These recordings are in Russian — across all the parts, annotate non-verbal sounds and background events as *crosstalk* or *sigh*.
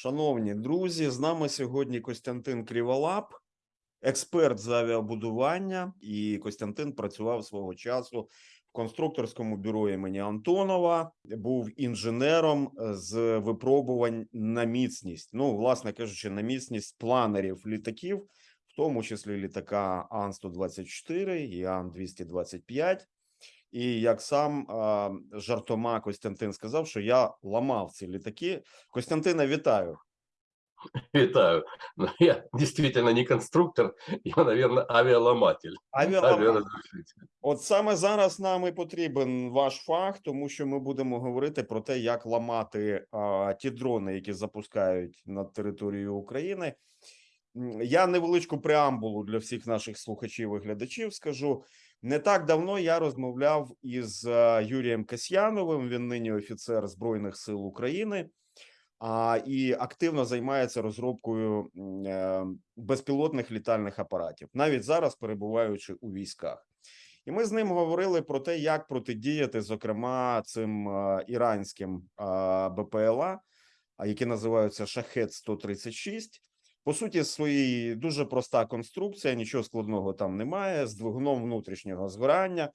Шановні друзі, з нами сьогодні Костянтин Кріволап, експерт з авіабудування. І Костянтин працював свого часу в конструкторському бюро імені Антонова, був інженером з випробувань на міцність. Ну, власне кажучи, на міцність планерів літаків, в тому числі літака Ан-124 і Ан-225. І як сам а, жартома Костянтин сказав, що я ламав ці літаки. Костянтина, вітаю. *laughs* Витаю. Но я действительно не конструктор, я, наверное, авиаломатель. Авіаламав. Авиаразрушитель. От саме зараз нам і потрібен ваш фах, тому що ми будемо говорити про те, як ламати а, ті дрони, які запускають над територією України. Я невеличку преамбулу для всіх наших слухачів і глядачів скажу. Не так давно я розмовляв із Юрієм Касьяновим. Він нині офіцер Збройних сил України. А, і активно займається розробкою е, безпілотних літальних апаратів, навіть зараз перебуваючи у військах. І ми з ним говорили про те, як протидіяти, зокрема, цим е, іранським е, БПЛА, які називаються Шахет 136 По суті, своїй дуже проста конструкція, нічого складного там немає, з двигуном внутрішнього згорання.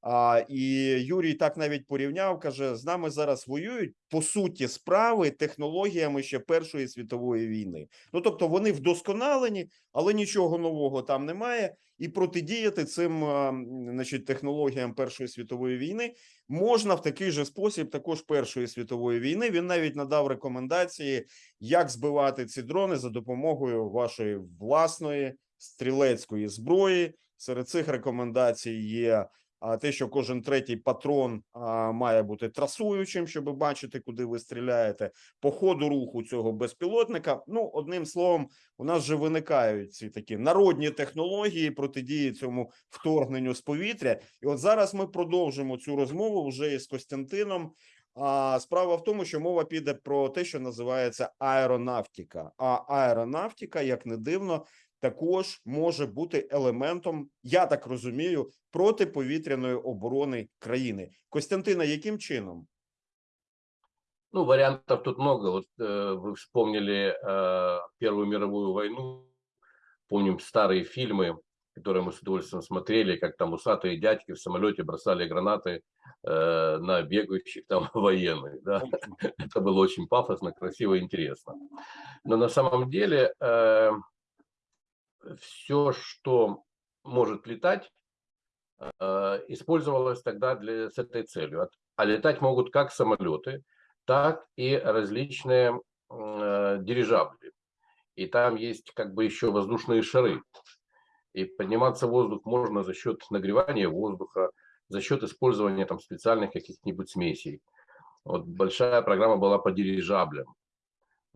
А, і Юрій так навіть порівняв, каже: з нами зараз воюють по суті справи технологіями ще Першої світової війни. Ну тобто вони вдосконалені, але нічого нового там немає. І протидіяти цим значить, технологіям Першої світової війни можна в такий же спосіб, також Першої світової війни. Він навіть надав рекомендації, як збивати ці дрони за допомогою вашої власної стрілецької зброї. Серед цих рекомендацій є те, що кожен третій патрон а, має бути трасуючим, щоб бачити, куди ви стріляєте, по ходу руху цього безпілотника. Ну, одним словом, у нас вже виникають ці такі народні технології протидії цьому вторгненню з повітря. І от зараз ми продовжимо цю розмову вже із Костянтином. А справа в тому, що мова піде про те, що називається аеронавтика. А аеронавтика, як не дивно, також може бути елементом, я так розумію, протиповітряної оборони країни. Костянтина, яким чином? Ну, вариантов тут много. Вот э, вы вспомнили э, Первую мировую войну, помним старые фильмы, которые мы с удовольствием смотрели, как там усатые дядьки в самолете бросали гранаты э, на бегающих там *laughs* военных. Да? Это было очень пафосно, красиво и интересно. Но на самом деле все, что может летать, э, использовалось тогда для, с этой целью. А летать могут как самолеты, так и различные э, дирижабли. И там есть как бы еще воздушные шары. И подниматься в воздух можно за счет нагревания воздуха, за счет использования там специальных каких-нибудь смесей. Вот большая программа была по дирижаблям.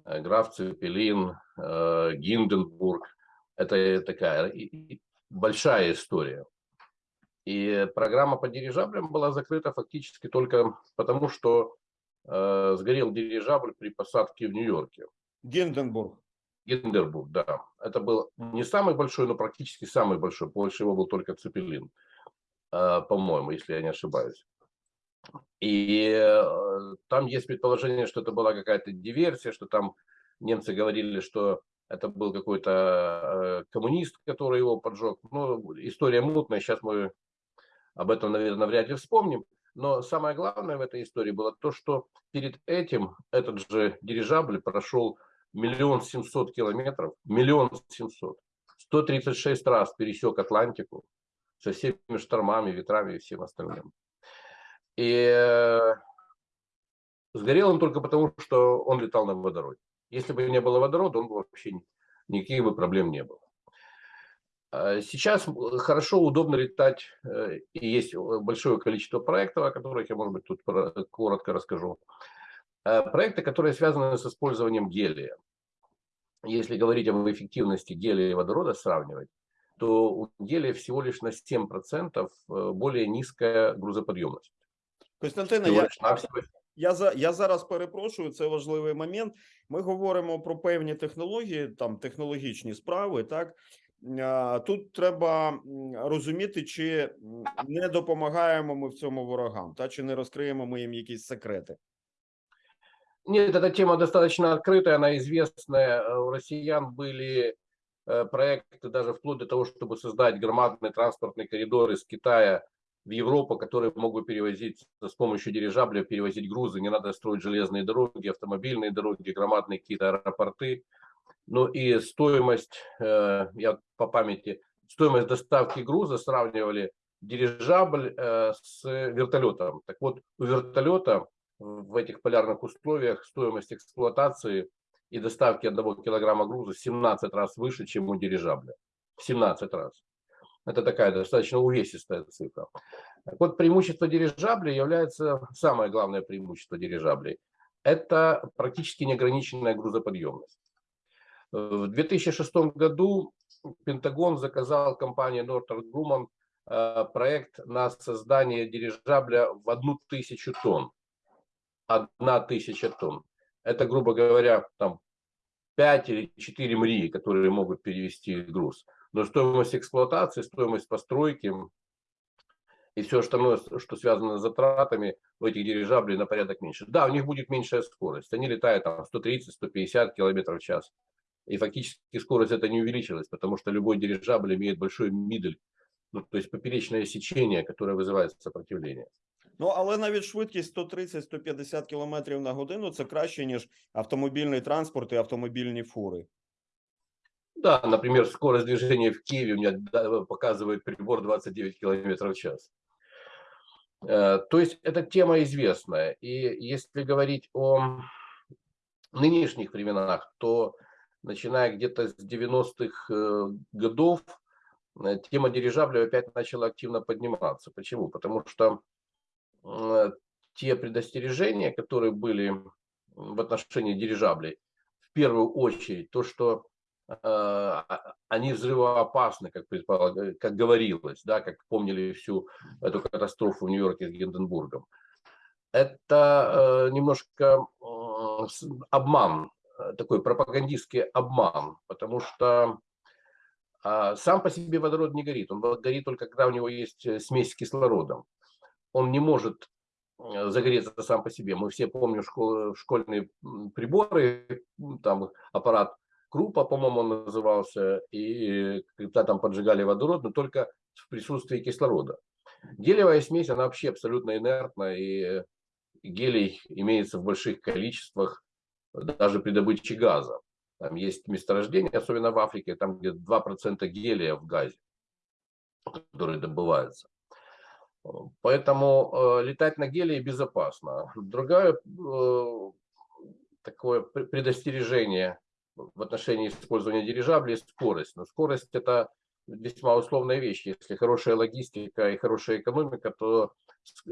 Граф Цепелин, э, Гинденбург. Это такая большая история. И программа по дирижаблям была закрыта фактически только потому, что э, сгорел дирижабль при посадке в Нью-Йорке. Гінденбург. Гинденбург, да. Это был не самый большой, но практически самый большой. Больше его был только Цепелин, э, по-моему, если я не ошибаюсь. И э, там есть предположение, что это была какая-то диверсия, что там немцы говорили, что это был какой-то э, коммунист, который его поджег. Ну, история мутная, сейчас мы об этом, наверное, вряд ли вспомним. Но самое главное в этой истории было то, что перед этим этот же дирижабль прошел миллион семьсот километров, миллион семьсот, 136 раз пересек Атлантику со всеми штормами, ветрами и всем остальным. И э, сгорел он только потому, что он летал на водороде. Если бы не было водорода, он бы вообще ни- никаких бы проблем не было. А Сейчас м, хорошо, удобно летать, э, и есть э, большое количество проектов, о которых я, может быть, тут коротко расскажу. Э, Проекты, которые связаны с использованием гелия. Если говорить об эффективности гелия и водорода сравнивать, то у гелия всего лишь на 7% э, более низкая грузоподъемность. Всего я, навсего. я, за, я зараз перепрошую, це важливий момент. Ми говоримо про певні технології, там технологічні справи. Так А, тут треба м, розуміти, чи м, не допомагаємо ми в цьому ворогам, та чи не розкриємо ми їм якісь секрети. Нет, эта тема достаточно открытая, она известная. Э, У россиян были э, проекты даже вплоть до того, чтобы создать громадный транспортный коридор из Китая В Европу, который мог бы перевозить с помощью дирижабля, перевозить грузы. Не надо строить железные дороги, автомобильные дороги, громадные какие-то аэропорты. Ну и стоимость, э, я по памяти, стоимость доставки груза сравнивали дирижабль э, с вертолетом. Так вот, у вертолета в этих полярных условиях стоимость эксплуатации и доставки одного килограмма груза в 17 раз выше, чем у дирижабля. В 17 раз. Это такая достаточно увесистая цифра. Так вот, преимущество дирижаблей является, самое главное преимущество дирижаблей, это практически неограниченная грузоподъемность. В 2006 году Пентагон заказал компании Northrop Grumman э, проект на создание дирижабля в одну тысячу тонн. Одна тысяча тонн. Это, грубо говоря, там 5 или 4 МРИ, которые могут перевести груз Но стоимость эксплуатации, стоимость постройки и все остальное, что связано с затратами у этих дирижаблей на порядок меньше. Да, у них будет меньшая скорость. Они летают там 130-150 км в час. И фактически скорость это не увеличилась, потому что любой дирижабль имеет большой мидель, ну, то есть поперечное сечение, которое вызывает сопротивление. Ну, але навіть швидкість 130-150 км на годину це краще, ніж автомобільний транспорт і автомобільні фури. Да, например, скорость движения в Киеве у меня показывает прибор 29 км в час. Э, То есть эта тема известная. И если говорить о нынешних временах, то начиная где-то с 90-х э, годов э, тема дирижабля опять начала активно подниматься. Почему? Потому что те предостережения, которые были в отношении дирижаблей, в первую очередь то, что они взрывоопасны, как, как говорилось, да, как помнили всю эту катастрофу в Нью-Йорке с Гинденбургом. Это э, немножко обман, э, такой пропагандистский обман, потому что а, сам по себе водород не горит. Он горит только когда у него есть э, смесь с кислородом. Он не может загореться сам по себе. Мы все помним школ- школьные приборы, там аппарат Крупа, по-моему, он назывался, и когда там поджигали водород, но только в присутствии кислорода. Гелиевая смесь, она вообще абсолютно инертна, и гелий имеется в больших количествах даже при добыче газа. Там есть месторождения, особенно в Африке, там где 2% гелия в газе, который добывается. Поэтому э, летать на гелии безопасно. Другое э, такое пр- предостережение в отношении использования дирижаблей – скорость. Но скорость – это весьма условная вещь. Если хорошая логистика и хорошая экономика, то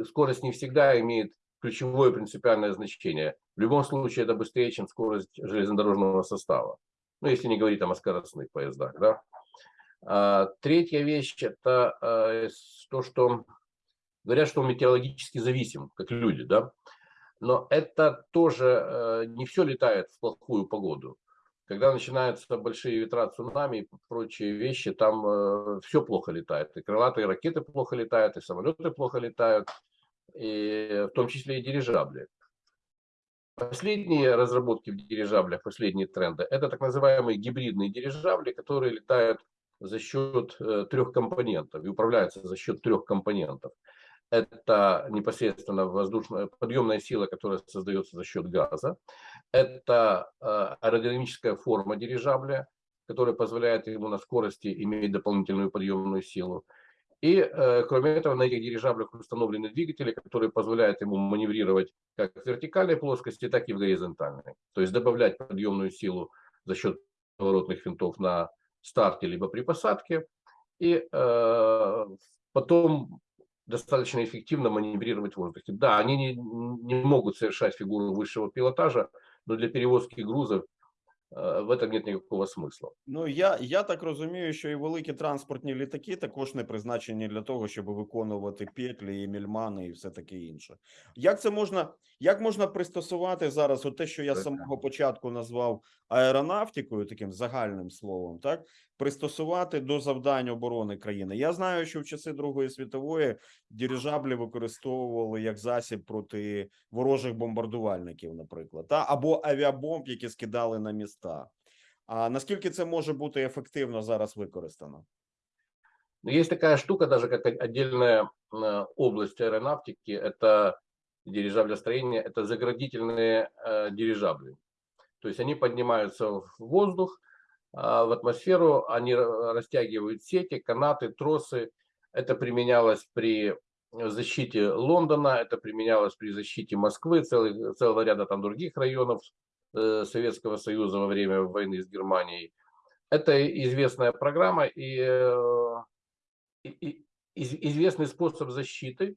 скорость не всегда имеет ключевое принципиальное значение. В любом случае это быстрее, чем скорость железнодорожного состава. Ну, если не говорить там о скоростных поездах, да. А, третья вещь – это с- то, что говорят, что он метеорологически зависим, как люди, да. Но это тоже э, не все летает в плохую погоду. Когда начинаются большие ветра, цунами и прочие вещи, там все плохо летает. И крылатые ракеты плохо летают, и самолеты плохо летают, и в том числе и дирижабли. Последние разработки в дирижаблях, последние тренды, это так называемые гибридные дирижабли, которые летают за счет э, трех компонентов и управляются за счет трех компонентов. Это непосредственно воздушная подъемная сила, которая создается за счет газа. Это э, аэродинамическая форма дирижабля, которая позволяет ему на скорости иметь дополнительную подъемную силу. И, э, кроме этого, на этих дирижаблях установлены двигатели, которые позволяют ему маневрировать как в вертикальной плоскости, так и в горизонтальной. То есть добавлять подъемную силу за счет поворотных винтов на старте либо при посадке. И э, потом достаточно эффективно маневрировать в воздухе. Да, они не, не могут совершать фигуру высшего пилотажа, но для перевозки грузов Э, в этом нет никакого смысла. Ну я, я так розумію, що і великі транспортні літаки також не призначені для того, щоб виконувати петлі і мільмани і все таке інше. Як це можна, як можна пристосувати зараз от те, що я з Так. самого початку назвав аеронавтикою, таким загальним словом, так пристосувати до завдань оборони країни? Я знаю, що в часи Другої світової дирижаблі використовували як засіб проти ворожих бомбардувальників, наприклад, та або авіабомб, які скидали на міста. А наскільки це може бути ефективно зараз використано? Но есть такая штука, даже как о- отдельная э, область аэронавтики, это дирижаблестроение, это заградительные э, дирижабли. То есть они поднимаются в воздух, а, в атмосферу, они ра- растягивают сети, канаты, тросы. Это применялось при защите Лондона, это применялось при защите Москвы, целых- целого ряда там других районов э, Советского Союза во время войны с Германией. Это известная программа и, э, и- и из- известный способ защиты.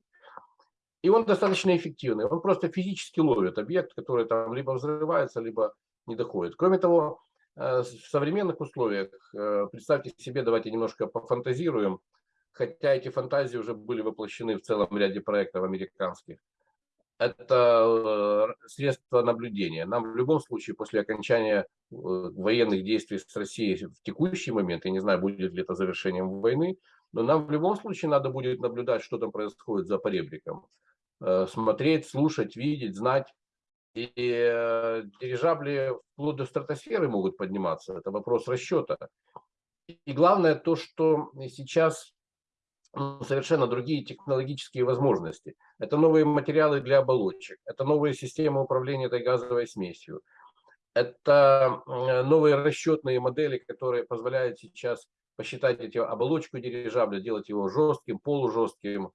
И он достаточно эффективный. Он просто физически ловит объект, который там либо взрывается, либо не доходит. Кроме того, э, в современных условиях, э, представьте себе, давайте немножко пофантазируем, хотя эти фантазии уже были воплощены в целом ряде проектов американских. Это э, средство наблюдения. Нам в любом случае после окончания военных действий с Россией в текущий момент, я не знаю, будет ли это завершением войны, но нам в любом случае надо будет наблюдать, что там происходит за поребриком. Смотреть, слушать, видеть, знать. И э, дирижабли вплоть до стратосферы могут подниматься. Это вопрос расчета. И главное то, что сейчас ну, совершенно другие технологические возможности. Это новые материалы для оболочек, это новые системы управления этой газовой смесью, это э, новые расчетные модели, которые позволяют сейчас посчитать эти оболочку дирижабля, делать его жестким, полужестким.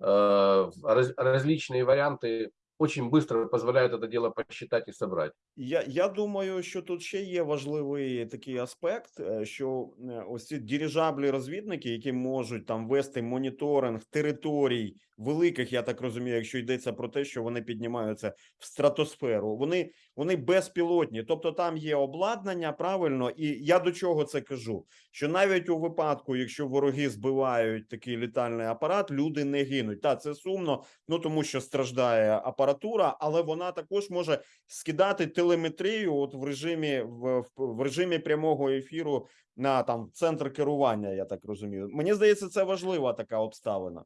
Э, раз- различные варианты очень быстро позволяют это дело посчитать і собрать. Я, я думаю, що тут ще є важливий такий аспект, е, що е, ось ці дирижаблі розвідники, які можуть там вести моніторинг територій великих, я так розумію, якщо йдеться про те, що вони піднімаються в стратосферу, вони, вони безпілотні, тобто там є обладнання правильно, і я до чого це кажу? Що навіть у випадку, якщо вороги збивають такий літальний апарат, люди не гинуть. Та це сумно, ну тому що страждає апаратура, але вона також може скидати телеметрію от в режимі в, в, в режимі прямого ефіру на там центр керування. Я так розумію. Мені здається, це важлива така обставина.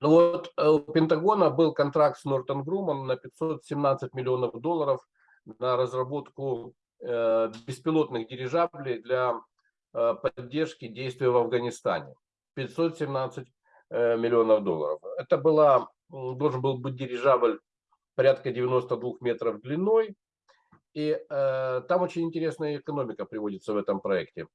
Ну вот э, у Пентагона был контракт с Нортон Грумом на 517 миллионов долларов на разработку э, беспилотных дирижаблей для э, поддержки действий в Афганистане. 517 э, миллионов долларов. Это была, должен был быть дирижабль порядка 92 метров длиной. И э, там очень интересная экономика приводится в этом проекте.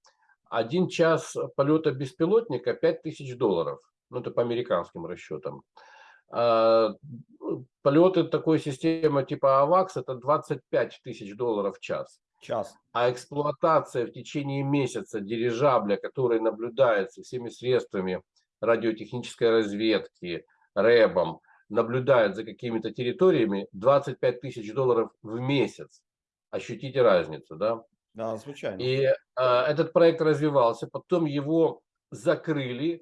Один час полета беспилотника 5000 долларов. Ну, это по американским расчетам. А, ну, Полеты такой системы типа АВАКС это 25 тысяч долларов в час. Час. А эксплуатация в течение месяца дирижабля, который наблюдается всеми средствами радиотехнической разведки, рэбом, наблюдает за какими-то территориями, 25 тысяч долларов в месяц. Ощутите разницу, да? Да, звичайно. И э, этот проект развивался, потом его закрыли,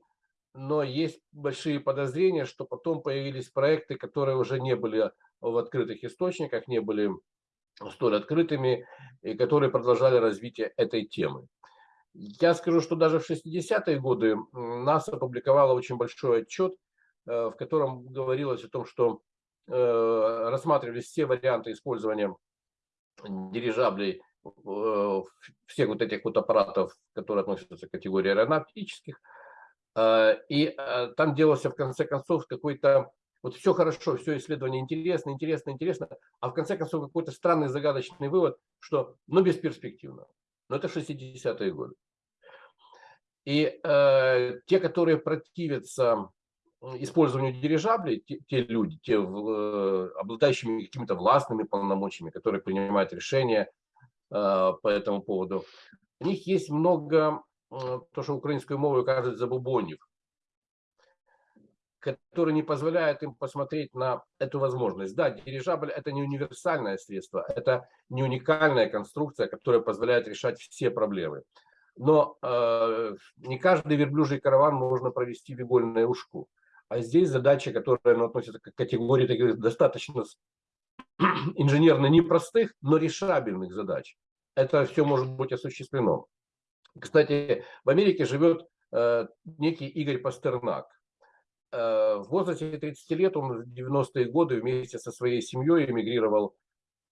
но есть большие подозрения, что потом появились проекты, которые уже не были в открытых источниках, не были столь открытыми, и которые продолжали развитие этой темы. Я скажу, что даже в 60-е годы НАСА опубликовала очень большой отчет, э, в котором говорилось о том, что э, рассматривались все варианты использования дирижаблей э, всех вот этих вот аппаратов, которые относятся к категории аэронавтических. Э, И э, там делался в конце концов какой-то, вот все хорошо, все исследование интересно, интересно, интересно, а в конце концов какой-то странный загадочный вывод, что ну бесперспективно. Но это 60-е годы. И э, те, которые противятся использованию дирижаблей, те, те люди, те э, обладающими какими-то властными полномочиями, которые принимают решения э, по этому поводу, у них есть много, то, что украинскую мову кажуть забубонів. который не позволяет им посмотреть на эту возможность. Да, дирижабль это не универсальное средство, это не уникальная конструкция, которая позволяет решать все проблемы. Но э, не каждый верблюжий караван можно провести в игольное ушку. А здесь задача, которая ну, относится к категории таких достаточно *clears throat* инженерно непростых, но решабельных задач. Это все может быть осуществлено. Кстати, в Америке живет э, некий Игорь Пастернак. Э, в возрасте 30 лет он в 90-е годы вместе со своей семьей эмигрировал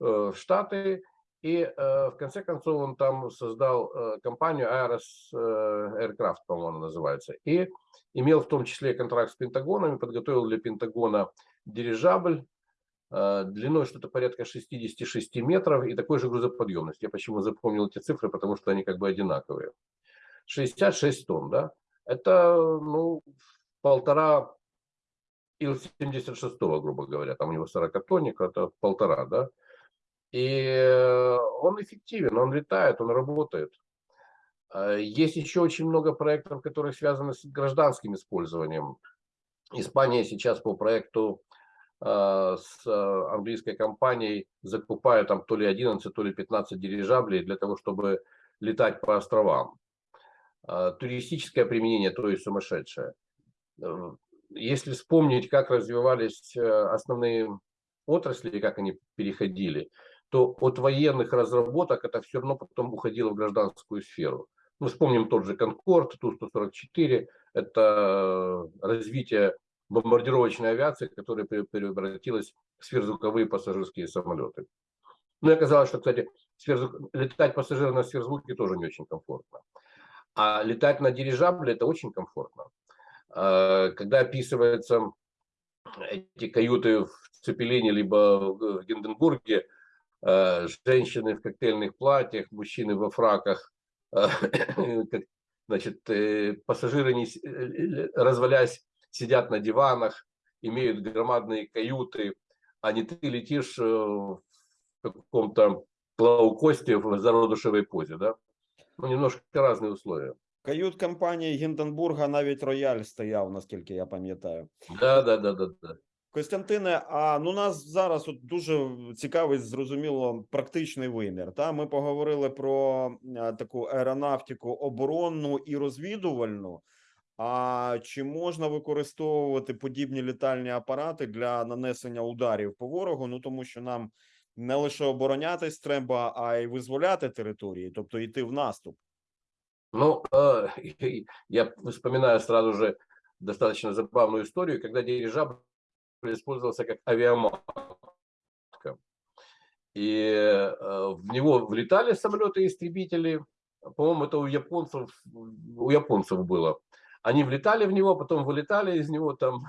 э, в Штаты. И э, в конце концов он там создал э, компанию Aeros э, Aircraft, по-моему, называется. И имел в том числе контракт с Пентагоном, и подготовил для Пентагона дирижабль длиной что-то порядка 66 метров и такой же грузоподъемность. Я почему запомнил эти цифры, потому что они как бы одинаковые. 66 тонн, да? Это, ну, полтора Ил-76, грубо говоря, там у него 40 тонник, это полтора, да? И он эффективен, он летает, он работает. А, есть еще очень много проектов, которые связаны с гражданским использованием. Испания сейчас по проекту с английской компанией закупает там то ли 11, то ли 15 дирижаблей для того, чтобы летать по островам. А, туристическое применение, то есть сумасшедшее. Э, если вспомнить, как развивались э, основные отрасли, как они переходили, то от военных разработок это все равно потом уходило в гражданскую сферу. Мы вспомним тот же Конкорд, Ту-144, это развитие бомбардировочной авиации, которая превратилась в сверхзвуковые пассажирские самолеты. Ну и оказалось, что, кстати, сверхзвук... летать пассажирам на сверхзвуке тоже не очень комфортно. А летать на дирижабле это очень комфортно. А, когда описываются эти каюты в Цепелине либо в Гинденбурге, а, женщины в коктейльных платьях, мужчины во фраках, а, *coughs* значит, э, пассажиры, не, э, развалясь, сидят на диванах, имеют громадные каюты, а не ты летишь э, в каком-то лоукосте в зародышевой позе, да? Ну, немножко разные условия. Кают-компанії Гінденбурга навіть рояль стояв, наскільки я пам'ятаю. Да, да, да, да, да. Костянтине, а ну нас зараз от дуже цікавить, зрозуміло, практичний вимір. Та ми поговорили про а, таку аеронавтику оборонну і розвідувальну. А чи можна використовувати подібні літальні апарати для нанесення ударів по ворогу? Ну тому що нам не лише оборонятись треба, а й визволяти території, тобто йти в наступ. Ну, э, *laughs* я вспоминаю сразу же достаточно забавную историю, когда дирижабль использовался как авиаматка. И э, в него влетали самолеты-истребители, по-моему, это у японцев, у японцев было. Они влетали в него, потом вылетали из него там.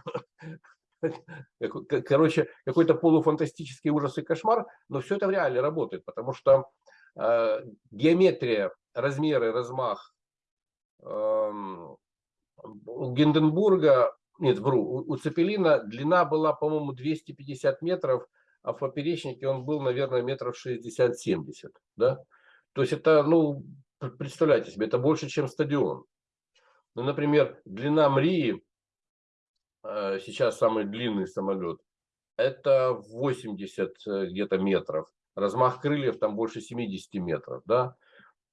*laughs* Короче, какой-то полуфантастический ужас и кошмар, но все это в реале работает, потому что э, геометрия, размеры, размах э, Гинденбурга, нет, вру, у, у Цепелина длина была, по-моему, 250 метров, а в поперечнике он был, наверное, метров 60-70, да? То есть это, ну, представляете себе, это больше, чем стадион. Ну, например, длина Мрии, э, сейчас самый длинный самолет, это 80 э, где-то метров. Размах крыльев там больше 70 метров, да.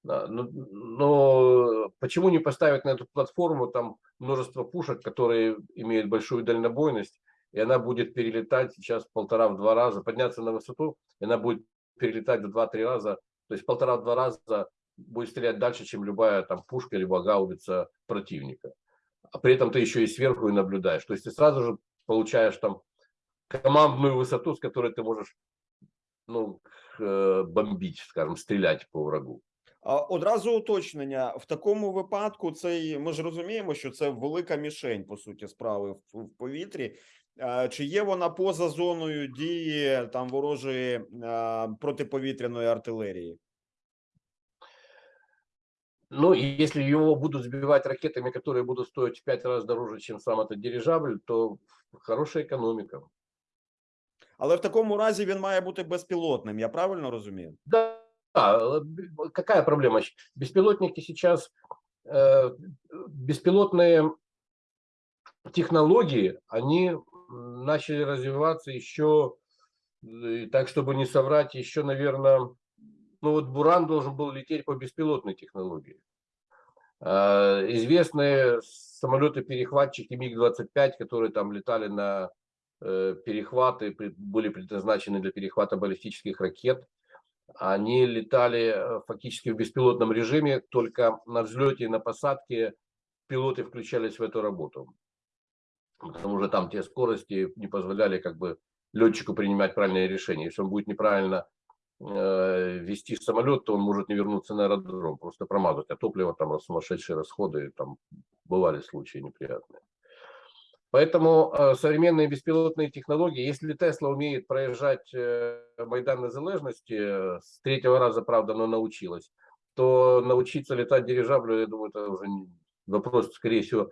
Но, но почему не поставить на эту платформу там множество пушек, которые имеют большую дальнобойность, и она будет перелетать сейчас полтора-два раза, подняться на высоту, и она будет перелетать в два-три раза, то есть полтора-два раза будет стрелять дальше, чем любая там пушка либо гаубица противника. А при этом ты еще и сверху и наблюдаешь. То есть ты сразу же получаешь там командную высоту, с которой ты можешь ну, э, бомбить, скажем, стрілять по врагу. А одразу уточнення в такому випадку, цей ми ж розуміємо, що це велика мішень по суті справи в, в повітрі. А, Чи є вона поза зоною дії там ворожої а, протиповітряної артилерії? Ну, и если его будут сбивать ракетами, которые будут стоить в пять раз дороже, чем сам этот дирижабль, то хорошая экономика. Але в такому разі він має бути безпілотним. Я правильно розумію? Да, да, какая проблема? Беспилотники сейчас, э, беспилотные технологии, они м, начали развиваться еще, э, так чтобы не соврать, еще, наверное, ну вот Буран должен был лететь по беспилотной технологии. А, Известные самолеты-перехватчики МиГ-25, которые там летали на э, перехваты, были предназначены для перехвата баллистических ракет, они летали э, фактически в беспилотном режиме, только на взлете и на посадке пилоты включались в эту работу. Потому что там те скорости не позволяли как бы летчику принимать правильные решения. Если он будет неправильно э, вести самолет, то он может не вернуться на аэродром, просто промазать. А топливо там сумасшедшие расходы, там бывали случаи неприятные. Поэтому э, современные беспилотные технологии, если Тесла умеет проезжать э, Майдан Незалежности, э, с третьего раза, правда, она научилась, то научиться летать дирижаблю, я думаю, это уже вопрос, скорее всего,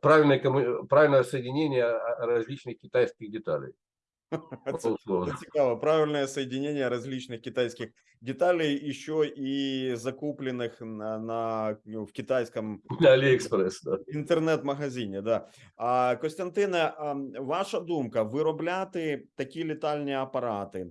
правильное, правильное соединение а, различных китайских деталей. *laughs* Це, це цікаво. Правильне соєдинення различних китайських деталей, еще і закуплених на, на ну, в китайському Алиэкспресс, да. інтернет-магазині. Да. А Костянтине, а, ваша думка: виробляти такі літальні апарати?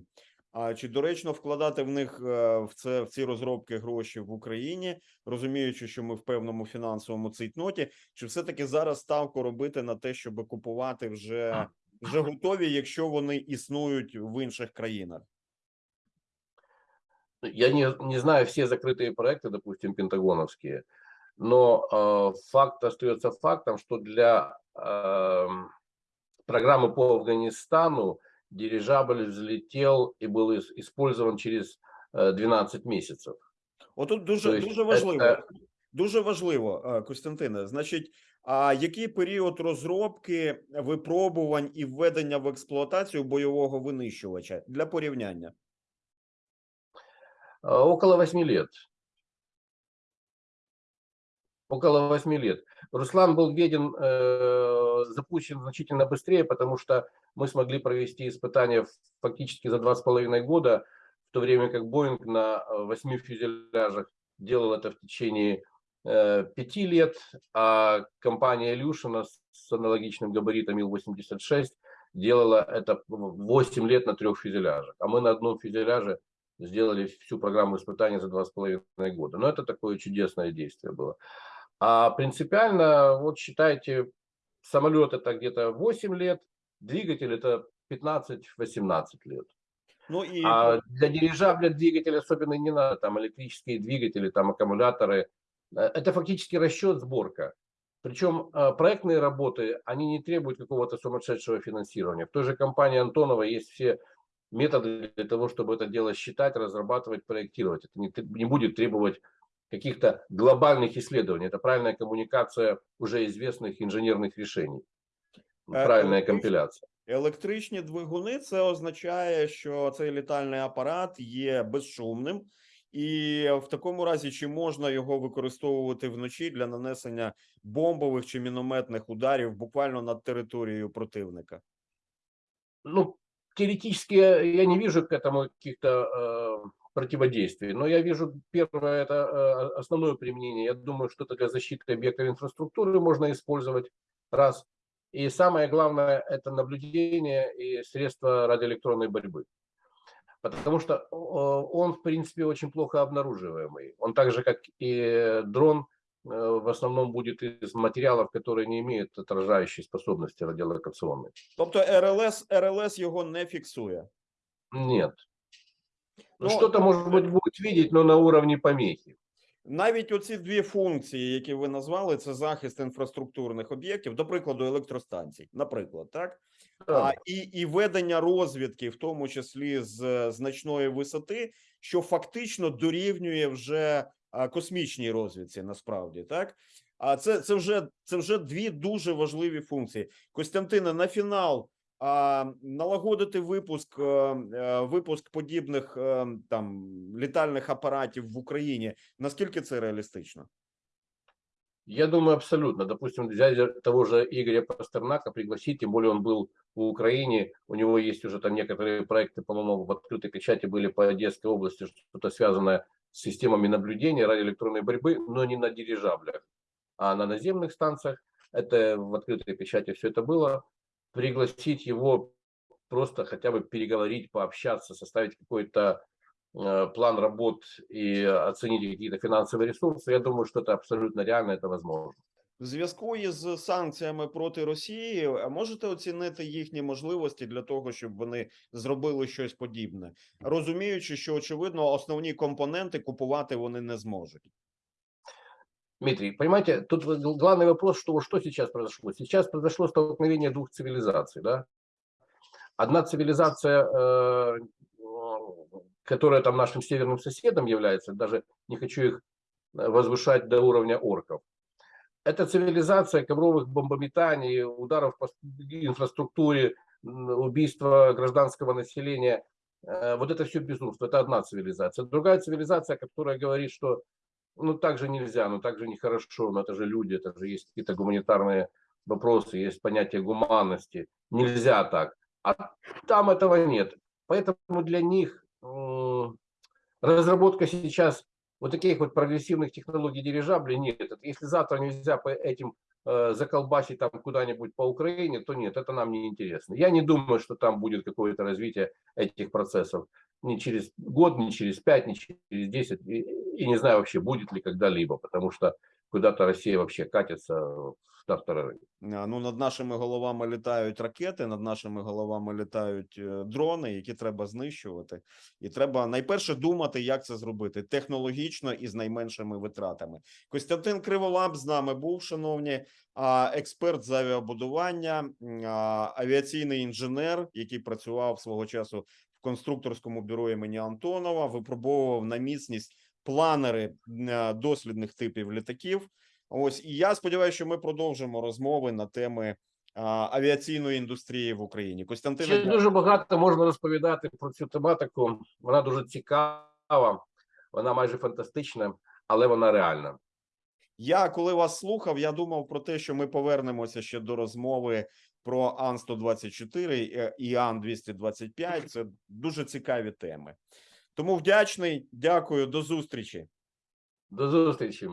А чи доречно вкладати в них е, в це в ці розробки гроші в Україні, розуміючи, що ми в певному фінансовому цейтноті, чи все-таки зараз ставку робити на те, щоб купувати вже, вже готові, якщо вони існують в інших країнах? Я не, не знаю все закрытые проекты, допустим, пентагоновские, но э, факт остается фактом, что для э, программы по Афганистану дирижабль взлетел и был ис- использован через э, 12 месяцев. Отут дуже То есть дуже важливо. це- Дуже важливо, е, Костянтине. Значить, а який період розробки, випробувань і введення в експлуатацію бойового винищувача для порівняння? Э, Около 8 лет. Около 8 лет. Руслан был введен, э, запущен значительно быстрее, потому что мы смогли провести испытания фактически за два с половиной года, в то время как Боинг на 8 фюзеляжах делал это в течение э, пяти лет, а компания Илюшина с аналогичным габаритом Ил-86 делала это 8 лет на трех фюзеляжах, а мы на одном фюзеляже сделали всю программу испытаний за два с половиной года. Но это такое чудесное действие было. А принципиально, вот считайте, самолет это где-то 8 лет, двигатель это 15-18 лет. Ну і А для дирижабля двигатель особенно не надо, там электрические двигатели, там аккумуляторы. Э, Это фактически расчет, сборка. Причем э, проектные работы, они не требуют какого-то сумасшедшего финансирования. В той же компании Антонова есть все методы для того, чтобы это дело считать, разрабатывать, проектировать. Это не, тр- не будет требовать каких-то глобальных исследований. Это правильная коммуникация уже известных инженерных решений. Э, Правильная электрич- компиляция. електричні двигуни це означає, що цей літальний апарат є безшумним, і в такому разі, чи можна його використовувати вночі для нанесення бомбових чи мінометних ударів буквально над територією противника? ну, теоретически я я не вижу к этому каких-то э, противодействий, но я вижу первое это э, основное применение. Я думаю, что это для защиты объектов инфраструктуры можно использовать раз. И самое главное это наблюдение и средства радиоэлектронной борьбы. Потому что э, он, в принципе, очень плохо обнаруживаемый. Он так же, как и дрон, э, в основном будет из материалов, которые не имеют отражающей способности радиолокационной. Тобто РЛС РЛС його не фіксує. Нет. Ну, Ну, что-то, может быть, будет видеть, но на уровне помехи. Навіть оці дві функції, які ви назвали, це захист інфраструктурних об'єктів, до прикладу, електростанцій, наприклад, так А, і, і ведення розвідки, в тому числі з е, значної висоти, що фактично дорівнює вже космічній розвідці, насправді так. А це, це вже це вже дві дуже важливі функції. Костянтине, на фінал а, налагодити випуск е, е, випуск подібних там літальних апаратів в Україні. Наскільки це реалістично? Я думаю, абсолютно. Допустим, взять того же Игоря Пастернака, пригласить, тем более он был в Украине, у него есть уже там некоторые проекты, по-моему, в открытой печати были по Одесской области, что-то связанное с системами наблюдения радиоэлектронной борьбы, но не на дирижаблях, а на наземных станциях. это в открытой печати все это было, пригласить его просто хотя бы переговорить, пообщаться, составить какой-то план работ и оценить какие-то финансовые ресурсы, я думаю, что это абсолютно реально, это возможно. В зв'язку із санкціями проти Росії, а можете оцінити їхні можливості для того, щоб вони зробили щось подібне, розуміючи, що очевидно основні компоненти купувати вони не зможуть. Дмитрий, понимаете, тут вот гл- главный вопрос, что, что сейчас произошло? Сейчас произошло столкновение двух цивилизаций, да? Одна цивилизация, э, э, которая там нашим северным соседом является, даже не хочу их э, возвышать до уровня орков. Это цивилизация ковровых бомбометаний, ударов по инфраструктуре, убийства гражданского населения. Э, Вот это все безумство. Это одна цивилизация. Другая цивилизация, которая говорит, что ну так же нельзя, ну так же нехорошо, но это же люди, это же есть какие-то гуманитарные вопросы, есть понятие гуманности. Нельзя так. А там этого нет. Поэтому для них разработка сейчас вот таких вот прогрессивных технологий дирижаблей нет. Если завтра нельзя по этим э, заколбасить там куда-нибудь по Украине, то нет, это нам не интересно. Я не думаю, что там будет какое-то развитие этих процессов ни через год, ни через пять, ни через 10, и, и не знаю вообще, будет ли когда-либо, потому что куда-то Россия вообще катится в тартарары. А, Ну, над нашими головами літають ракети, над нашими головами літають е, дрони, які треба знищувати. І треба найперше думати, як це зробити технологічно і з найменшими витратами. Костянтин Криволап з нами був, шановні, експерт з авіабудування, авіаційний інженер, який працював свого часу в конструкторському бюро імені Антонова, випробовував на міцність планери е, дослідних типів літаків. Ось і я сподіваюся, що ми продовжимо розмови на теми а, авіаційної індустрії в Україні. Костянтин, Ще дуже багато можна розповідати про цю тематику. Вона дуже цікава, вона майже фантастична, але вона реальна. я коли вас слухав, я думав про те, що ми повернемося ще до розмови про Ан 124 і Ан 225 Це дуже цікаві теми. Тому вдячний, дякую, до зустрічі. До зустрічі.